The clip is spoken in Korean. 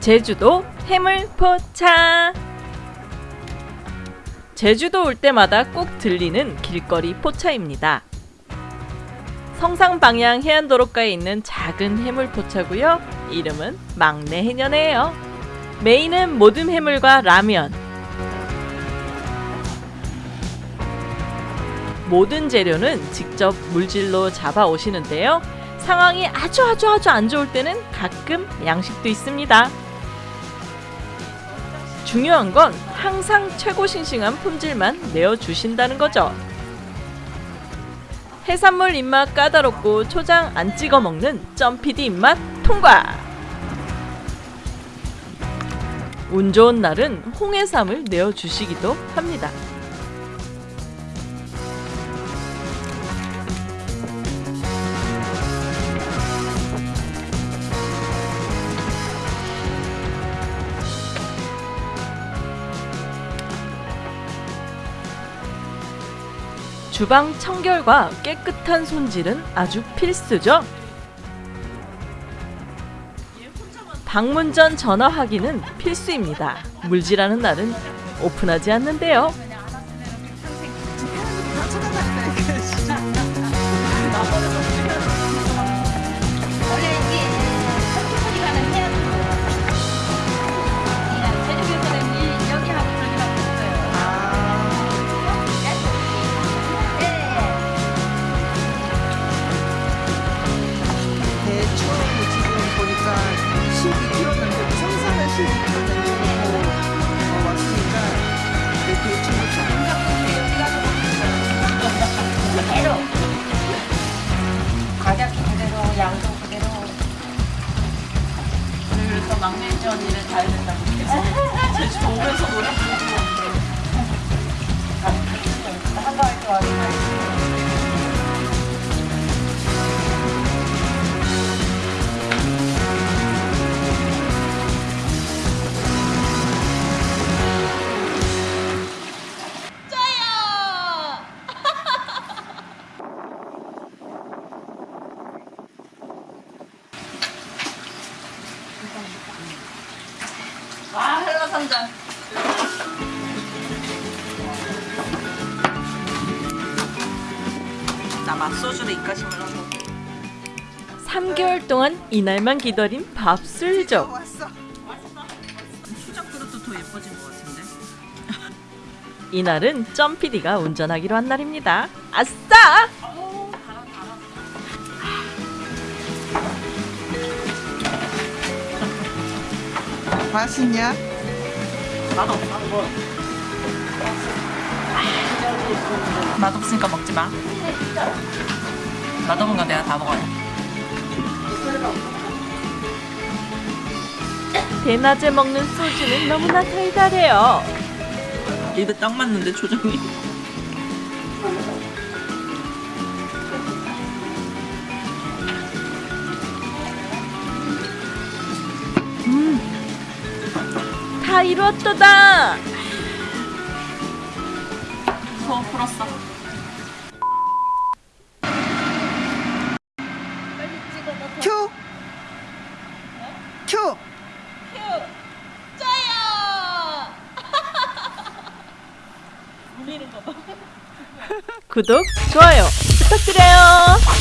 제주도 해물포차 제주도 올 때마다 꼭 들리는 길거리 포차입니다. 성상 방향 해안도로가에 있는 작은 해물포차고요. 이름은 막내 해녀네요. 메인은 모듬 해물과 라면. 모든 재료는 직접 물질로 잡아 오시는데요. 상황이 아주 아주 아주 안 좋을 때는 가끔 양식도 있습니다. 중요한 건 항상 최고 싱싱한 품질만 내어주신다는 거죠. 해산물 입맛 까다롭고 초장 안 찍어 먹는 점피디 입맛 통과! 운 좋은 날은 홍해삼을 내어주시기도 합니다. 주방 청결과 깨끗한 손질은 아주 필수죠. 방문 전 전화 확인은 필수입니다. 물질하는 날은 오픈하지 않는데요. 성산을 12kg 어, 왔으니까 네, 대충 그대로 가격 그대로 양도 그대로 그래서 막내 언니는 가야 된다고 제주 오면서 노래 한가할 좋아하 산장. 나 맛소주를 입가심을 하고. 3개월 동안 이날만 기다린 밥술족. 왔어 수작 그릇도 더 예뻐진 것 같은데? 이날은 점PD가 운전하기로 한 날입니다. 아싸! 맛있냐? 맛없으니까 먹지 마. 맛없는 거 내가 다 먹어요. 대낮에 먹는 소주는 너무나 달달해요 입에 딱 맞는데 초장이. 다 이루었도다 소 풀었어. 큐! 큐! 구독, 좋아요 부탁드려요